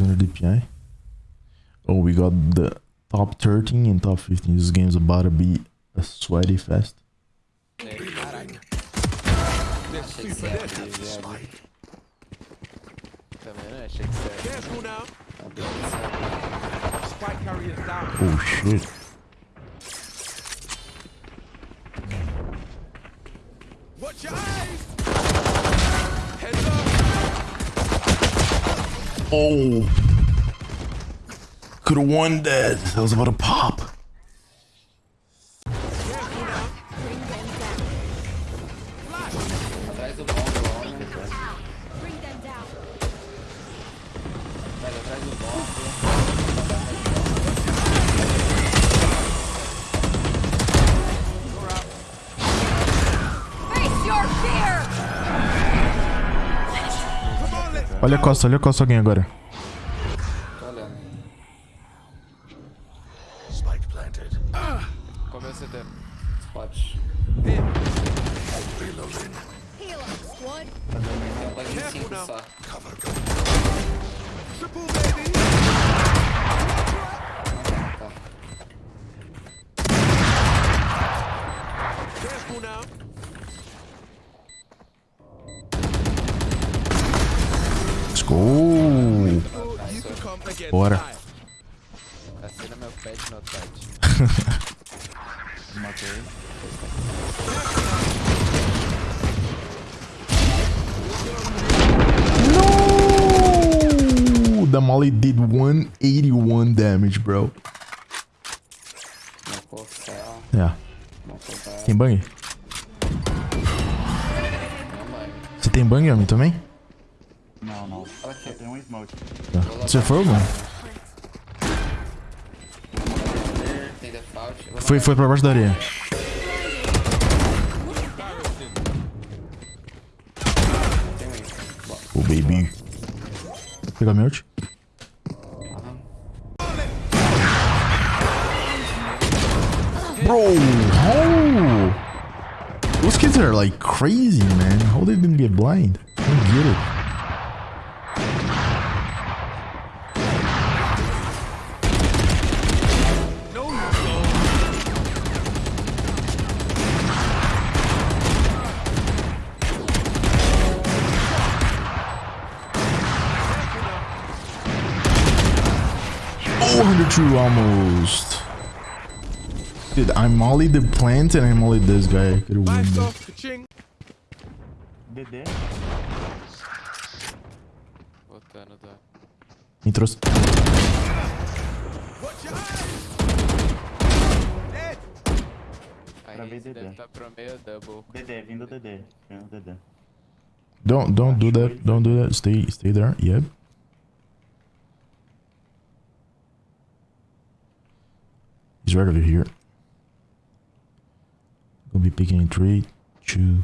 600 DPI. Oh, we got the top 13 and top 15. This game's about to be a sweaty fest. Achei oh, que Oh. Could have won that. That was about to pop. Olha a costa, olha a costa alguém agora. Bora. Assina meu pet, meu pet. No! The molly did 181 damage, bro. Yeah. Tem bang? Você tem bang, homem, também? Não, não. Aqui. Tem um smoke. Tá. Você foi, mano? Foi, foi pra baixo da areia. Bom. Oh, baby. Pegar meu ult? Bro, how? Those kids are like crazy, man. How they didn't get blind? I don't get it. 102 almost. Dude, I mollied the plant and I mollied this guy. I could've won Lights that. off. Ka-ching. DD. Voltando da. Entrou. Watch your eyes. Dead. Aí Pra ver DD. deve tá pro meio double. DD, vindo DD. Vindo DD. Don't don't do that. Don't do that. Stay stay there. Yep. Right over here. Gonna be picking in three, two,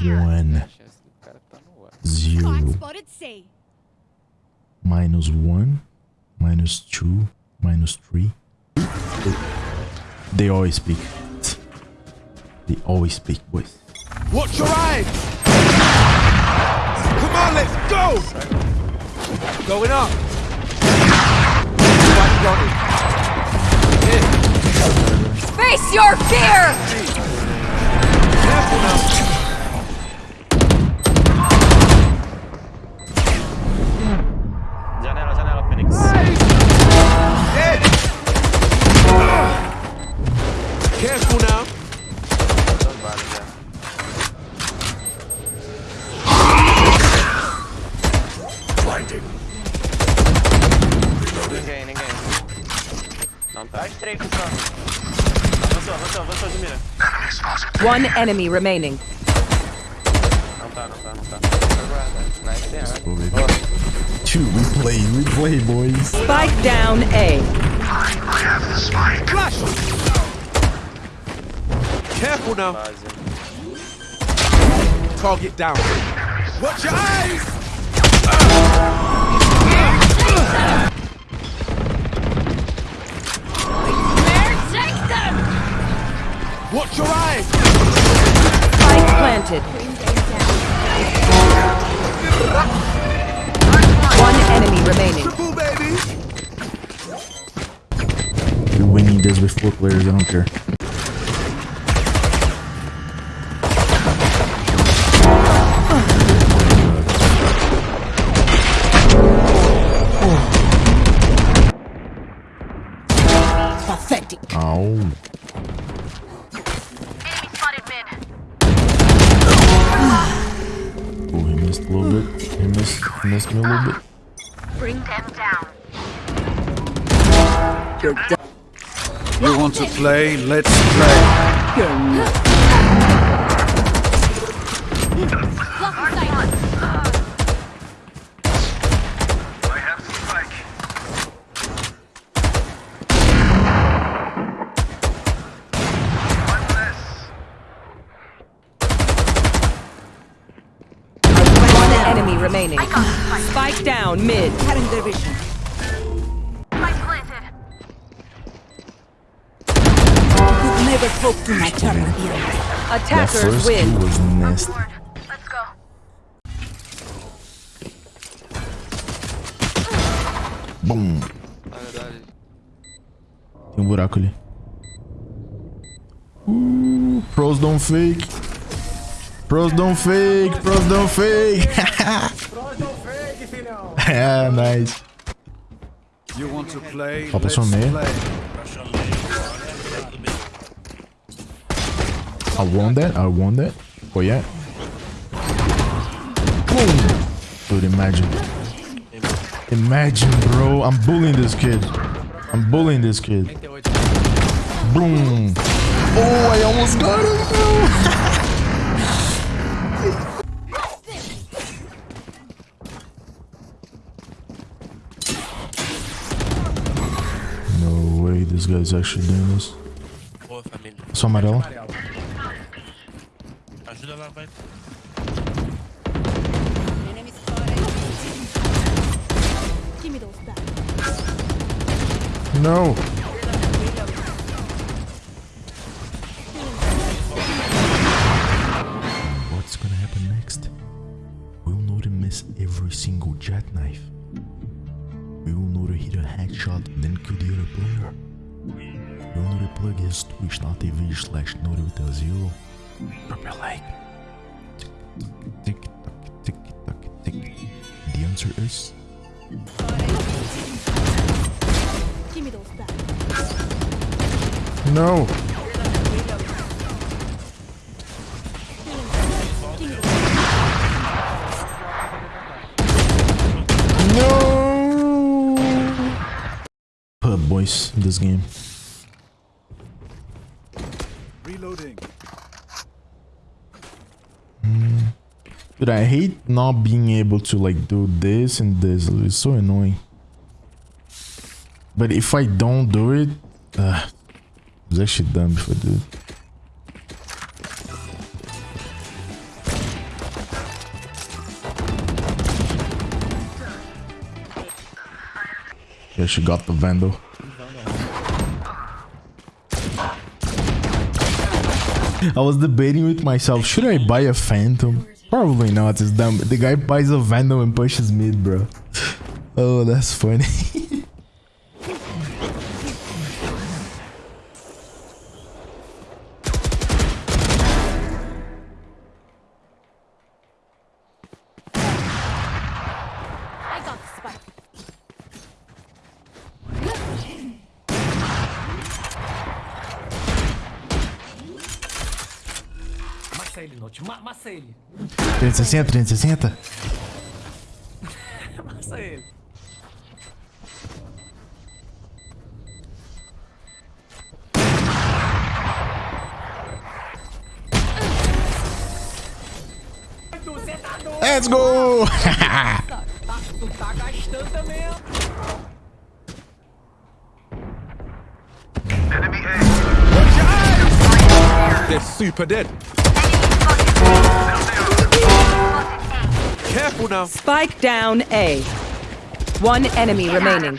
one, zero. minus one, minus two, minus three. They always speak. They always speak, boys. Watch your eyes. Come on, let's go. Going up. Careful now. Dois. Ninguém, ninguém. Não tá. Dá. Avançou, avançou, avançou, Jumira. One enemy remaining. Não tá, não tá, não tá. Nice, tem. Oh. Two, we play, we play, boys. Spike down A. Flash. Careful now. Target down. Watch your eyes! Where take them? Watch your eyes! Spike planted. One enemy remaining. Triple baby. You're winning this with four players, I don't care. A little bit. He missed, he missed me a little bit. Bring them down. You want to play? Let's play. Block Spike down mid. Never hope to my terror here. Attackers win. was nasty. Boom. Tem um buraco ali. Uh, pros don't fake. Pros don't fake. Pros don't fake. nice. You want to play? Oh, Passou meia. I want that. I want that. Oh yeah. Boom. Dude, imagine. Imagine, bro. I'm bullying this kid. I'm bullying this kid. Boom. Oh, I almost got him. bro. this guy's actually doing this. Só amarelo. Ajuda lá, vai. Enemy spotted. Give me those back. No. What's gonna happen next? We'll know to miss every single jackknife. We will know to hit a headshot, and then kill the other player. Plug his twitch.tv slash notivita zero. Drop your like. Tick tock, tick tock, tick. The answer is Give me those back. no. No. Put boys in this game. Dude, I hate not being able to like do this and this. It's so annoying. But if I don't do it, uh, it's actually dumb if I do. Yeah, she got the Vandal. I was debating with myself, should I buy a Phantom? Probably not, it's dumb. The guy buys a Vandal and pushes mid, bro. Oh, that's funny. Massa ele, Note. Ma massa ele. 360, 360. Massa ele. Doido? Let's go! Tá, tu tá gastando também, ó. They're super dead. Careful now. Spike down A. One enemy remaining.